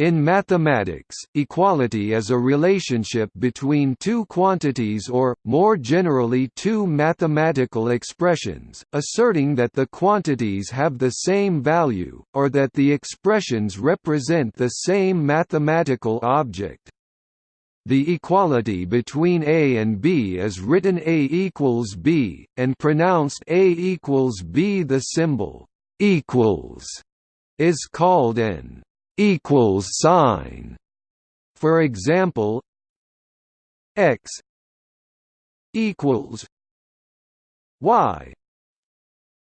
In mathematics, equality is a relationship between two quantities or, more generally two mathematical expressions, asserting that the quantities have the same value, or that the expressions represent the same mathematical object. The equality between A and B is written A equals B, and pronounced A equals B. The symbol equals is called an equals sign. For example, x equals y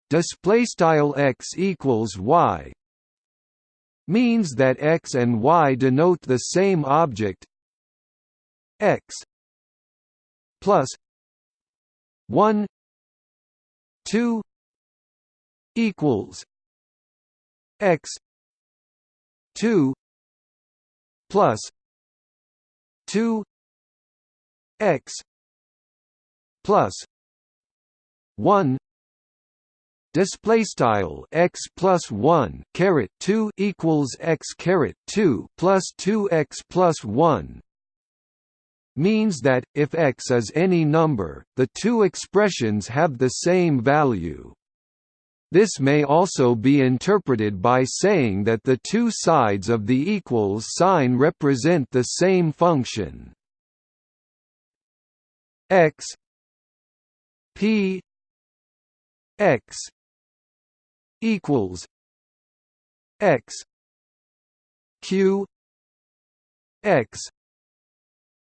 display style x equals y means that x and y denote the same object x plus 1 2 equals x 2 plus 2 x plus 1 display style x plus 1 caret 2 equals x caret 2 plus 2x plus 1 means that if x is any number the two expressions have the same value this may also be interpreted by saying that the two sides of the equals sign represent the same function. X p x equals x q x.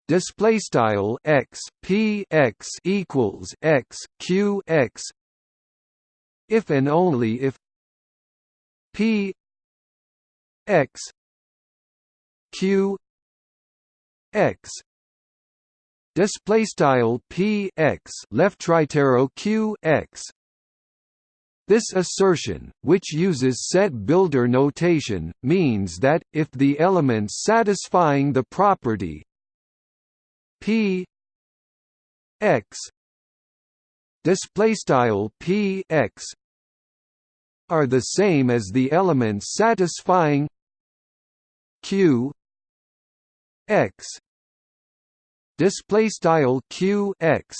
Display style x p x equals x q x if and only if p x q x display style p x left arrow q x. This assertion, which uses set builder notation, means that, if the elements satisfying the property p x display style p x are the same as the elements satisfying q x. Display style q x.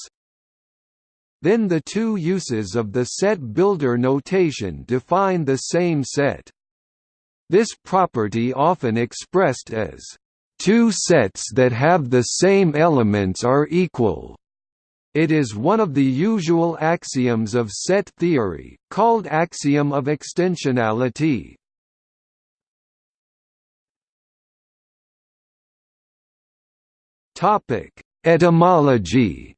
Then the two uses of the set builder notation define the same set. This property often expressed as two sets that have the same elements are equal it is one of the usual axioms of set theory, called axiom of extensionality. Topic: Etymology.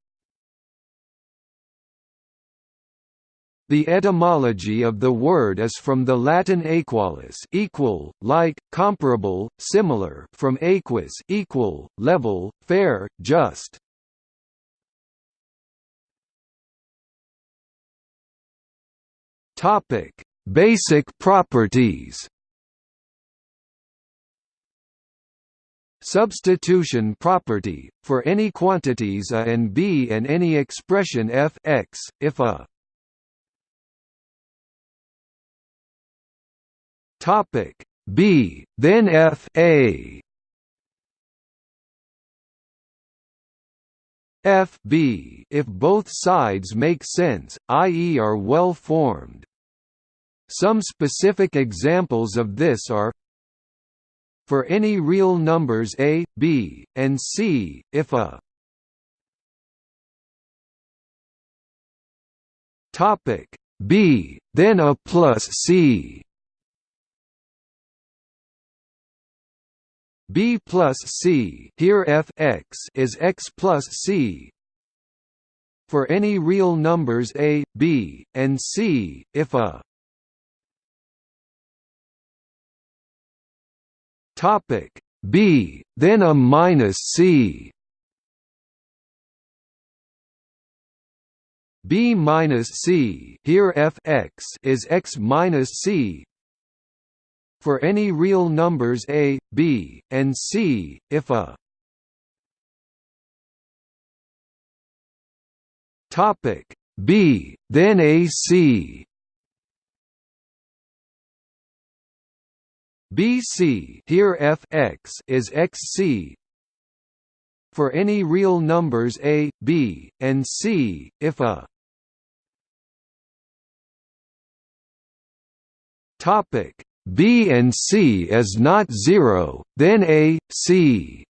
The etymology of the word is from the Latin aequalis equal, like, comparable, similar from aequus equal, level, fair, just. Topic: Basic properties. Substitution property for any quantities a and b and any expression f x if a topic b then f a f b if both sides make sense i.e. are well formed some specific examples of this are for any real numbers a, b, and c, if a topic b, then a plus c. b plus c here f x is x plus c for any real numbers a, b, and c, if a Topic B, then a minus C. B minus C here f x is x minus C for any real numbers a, b, and c, if a topic b, then a c BC here f x is xc for any real numbers a, b, and c, if a topic b and c is not zero, then a, c.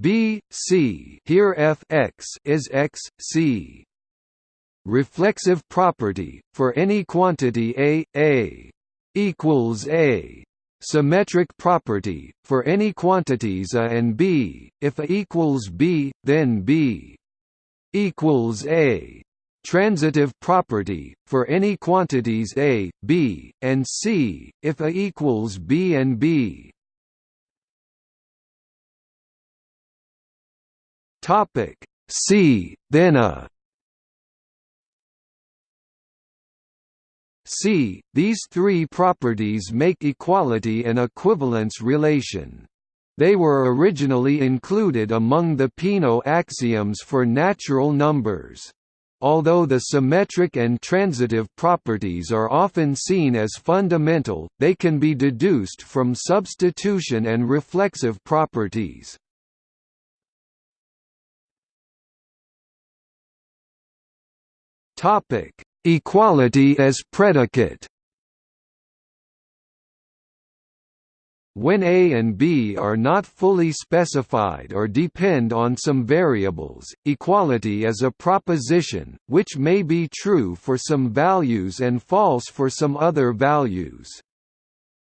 B, c here f x is x, c reflexive property for any quantity a a equals a. Symmetric property for any quantities a and b. If a equals b then b equals a. Transitive property for any quantities a b and c. If a equals b and b. Topic c then a C. These three properties make equality an equivalence relation. They were originally included among the Peano axioms for natural numbers. Although the symmetric and transitive properties are often seen as fundamental, they can be deduced from substitution and reflexive properties. Topic: Equality as predicate When A and B are not fully specified or depend on some variables, equality is a proposition, which may be true for some values and false for some other values.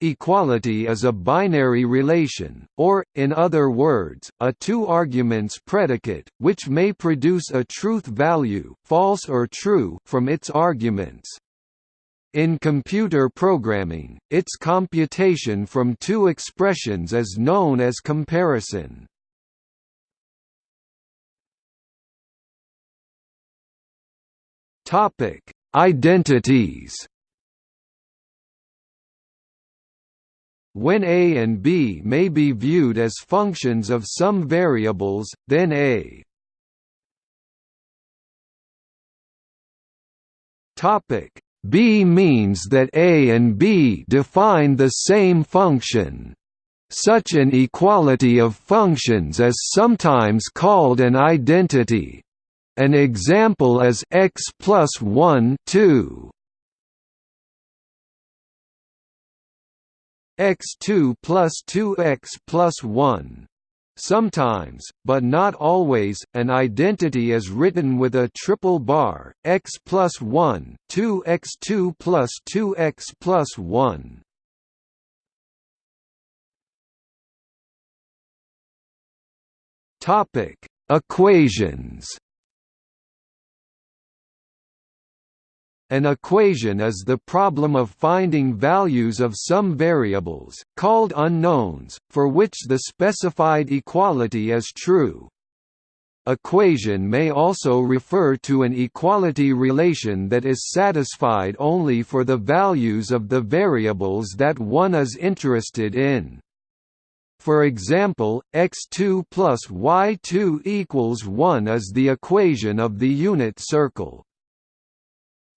Equality is a binary relation, or, in other words, a two-arguments predicate, which may produce a truth value false or true from its arguments. In computer programming, its computation from two expressions is known as comparison. Identities When a and b may be viewed as functions of some variables, then a b means that a and b define the same function. Such an equality of functions is sometimes called an identity. An example is x plus 1 2. X2 plus 2x plus 1. Sometimes, but not always, an identity is written with a triple bar, x plus 1, 2x2 plus 2x plus 1. Equations An equation is the problem of finding values of some variables, called unknowns, for which the specified equality is true. Equation may also refer to an equality relation that is satisfied only for the values of the variables that one is interested in. For example, x2 plus y2 equals 1 is the equation of the unit circle.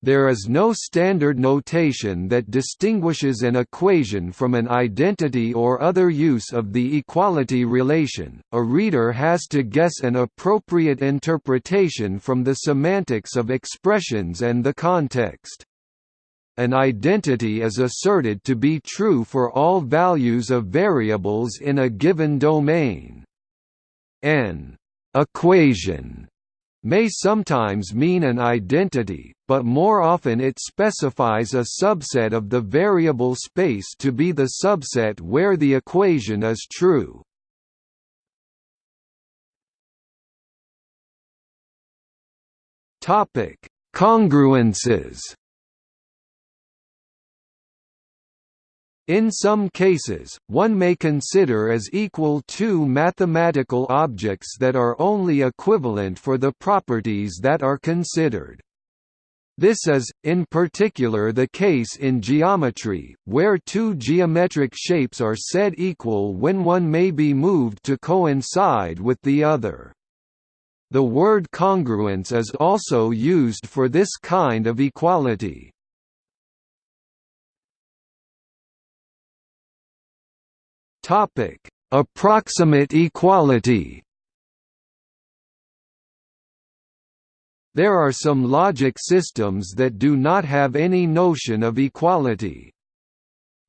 There is no standard notation that distinguishes an equation from an identity or other use of the equality relation, a reader has to guess an appropriate interpretation from the semantics of expressions and the context. An identity is asserted to be true for all values of variables in a given domain. An equation may sometimes mean an identity, but more often it specifies a subset of the variable space to be the subset where the equation is true. Congruences In some cases, one may consider as equal two mathematical objects that are only equivalent for the properties that are considered. This is, in particular the case in geometry, where two geometric shapes are said equal when one may be moved to coincide with the other. The word congruence is also used for this kind of equality. Topic: Approximate equality. There are some logic systems that do not have any notion of equality.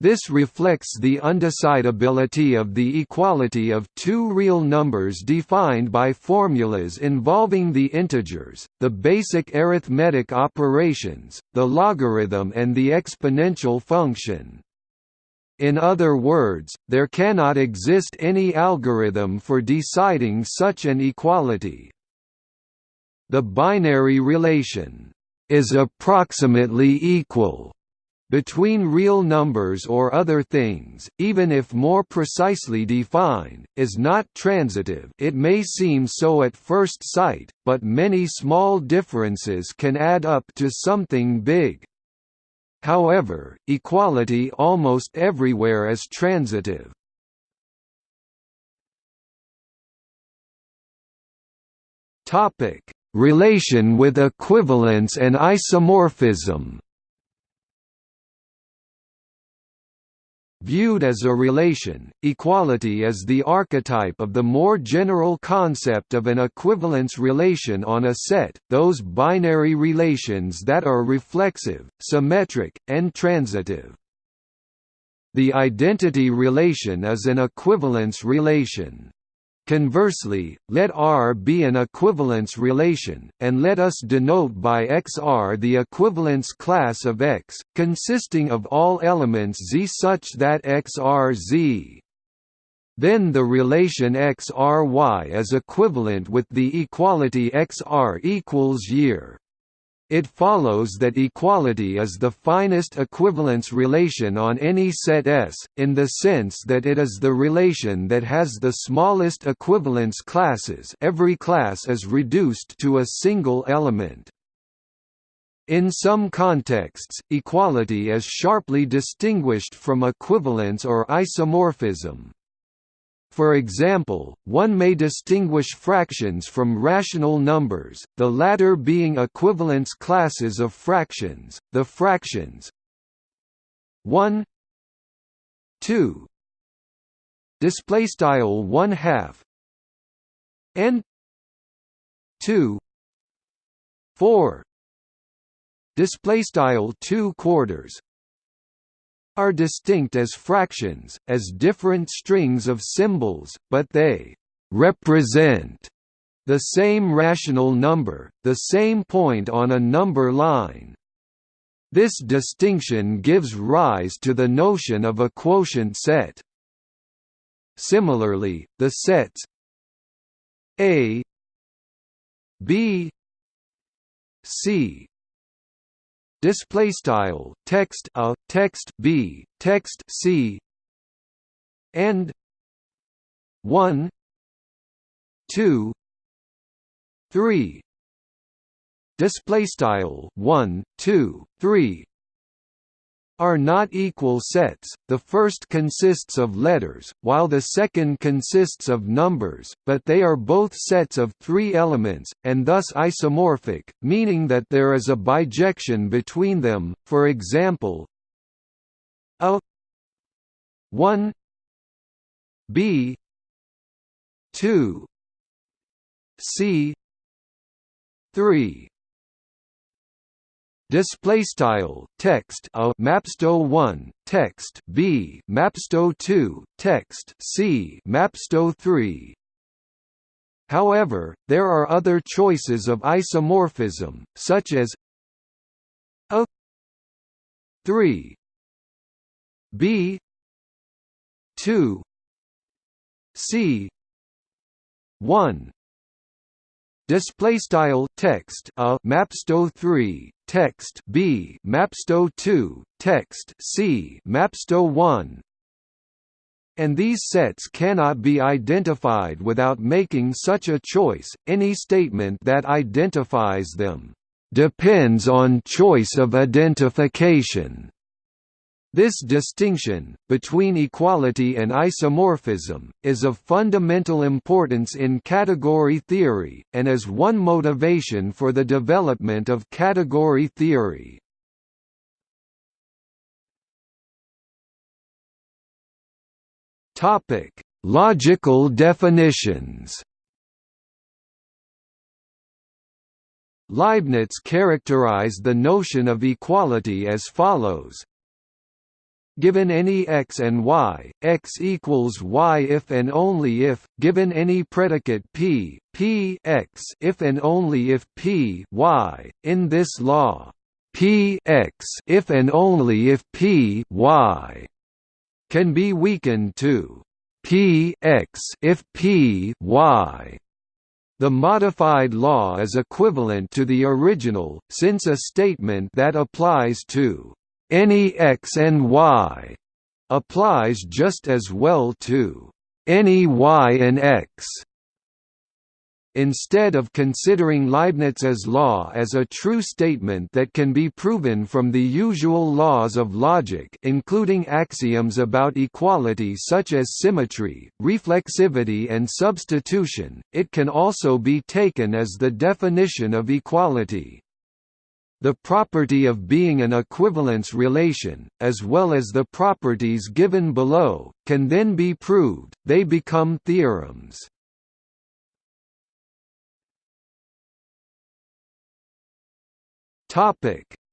This reflects the undecidability of the equality of two real numbers defined by formulas involving the integers, the basic arithmetic operations, the logarithm and the exponential function. In other words, there cannot exist any algorithm for deciding such an equality. The binary relation is approximately equal between real numbers or other things, even if more precisely defined, is not transitive it may seem so at first sight, but many small differences can add up to something big. However, equality almost everywhere is transitive. Topic: Relation with equivalence and isomorphism Viewed as a relation, equality is the archetype of the more general concept of an equivalence relation on a set, those binary relations that are reflexive, symmetric, and transitive. The identity relation is an equivalence relation. Conversely, let R be an equivalence relation, and let us denote by XR the equivalence class of X, consisting of all elements Z such that XR Z. Then the relation XRY is equivalent with the equality XR equals year. It follows that equality is the finest equivalence relation on any set S, in the sense that it is the relation that has the smallest equivalence classes every class is reduced to a single element. In some contexts, equality is sharply distinguished from equivalence or isomorphism. For example, one may distinguish fractions from rational numbers, the latter being equivalence classes of fractions, the fractions 1 2 display style 1 half and 2 4 display style 2 quarters are distinct as fractions, as different strings of symbols, but they «represent» the same rational number, the same point on a number line. This distinction gives rise to the notion of a quotient set. Similarly, the sets A B C display style text a text b text c. And 1 2 3 display style 1 2 3 are not equal sets, the first consists of letters, while the second consists of numbers, but they are both sets of three elements, and thus isomorphic, meaning that there is a bijection between them, for example a 1 b 2 c 3 display style text a mapsto 1 text b mapsto 2 text c mapsto 3 However, there are other choices of isomorphism, such as a 3 b 2 c 1 display style text a mapsto 3 text b mapsto 2 text c mapsto 1 and these sets cannot be identified without making such a choice. Any statement that identifies them depends on choice of identification this distinction, between equality and isomorphism, is of fundamental importance in category theory, and is one motivation for the development of category theory. Logical definitions. Leibniz characterized the notion of equality as follows Given any x and y, x equals y if and only if, given any predicate p, p x if and only if p y. In this law, p x if and only if p y can be weakened to p x if p y. The modified law is equivalent to the original, since a statement that applies to any x and y applies just as well to any y and x. Instead of considering Leibniz's law as a true statement that can be proven from the usual laws of logic including axioms about equality such as symmetry, reflexivity and substitution, it can also be taken as the definition of equality. The property of being an equivalence relation, as well as the properties given below, can then be proved, they become theorems.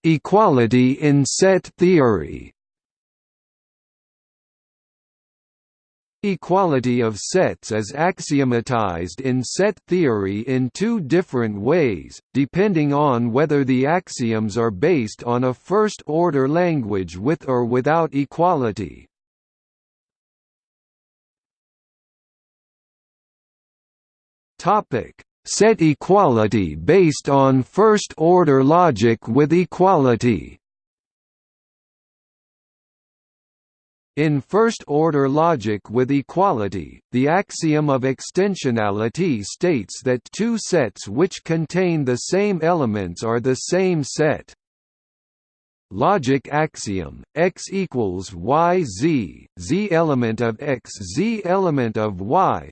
Equality in set theory Equality of sets is axiomatized in set theory in two different ways, depending on whether the axioms are based on a first-order language with or without equality. Set equality based on first-order logic with equality In first-order logic with equality, the axiom of extensionality states that two sets which contain the same elements are the same set. Logic axiom, x equals y z, z element of x z element of y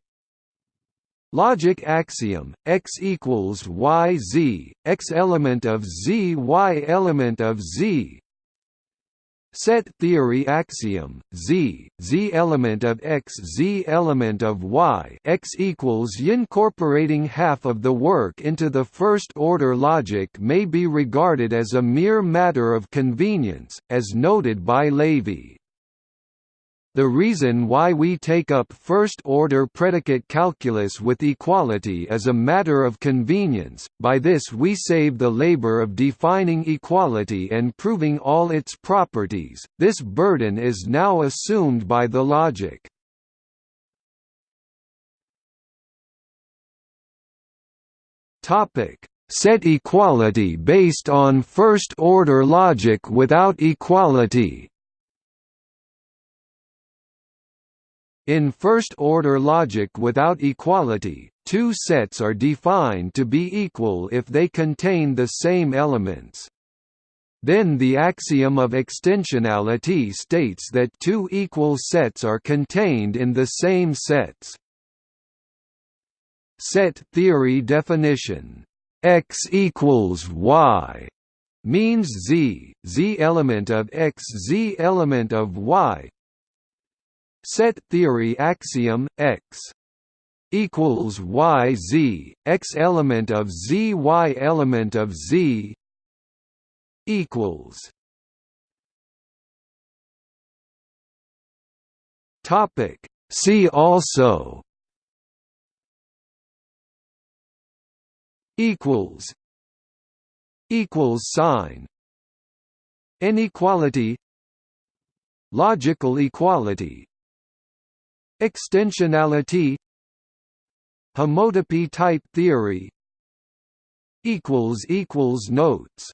Logic axiom, x equals y z, x element of z y element of z Set theory axiom z z element of x z element of y x equals y incorporating half of the work into the first order logic may be regarded as a mere matter of convenience as noted by Levy the reason why we take up first-order predicate calculus with equality is a matter of convenience, by this we save the labor of defining equality and proving all its properties, this burden is now assumed by the logic. Set equality based on first-order logic without equality In first-order logic without equality, two sets are defined to be equal if they contain the same elements. Then the axiom of extensionality states that two equal sets are contained in the same sets. Set theory definition x equals y means z, z element of x z element of y Set theory axiom x equals y z x element of z y element of z equals topic. See also equals equals sign inequality logical equality Extensionality Homotopy type theory Notes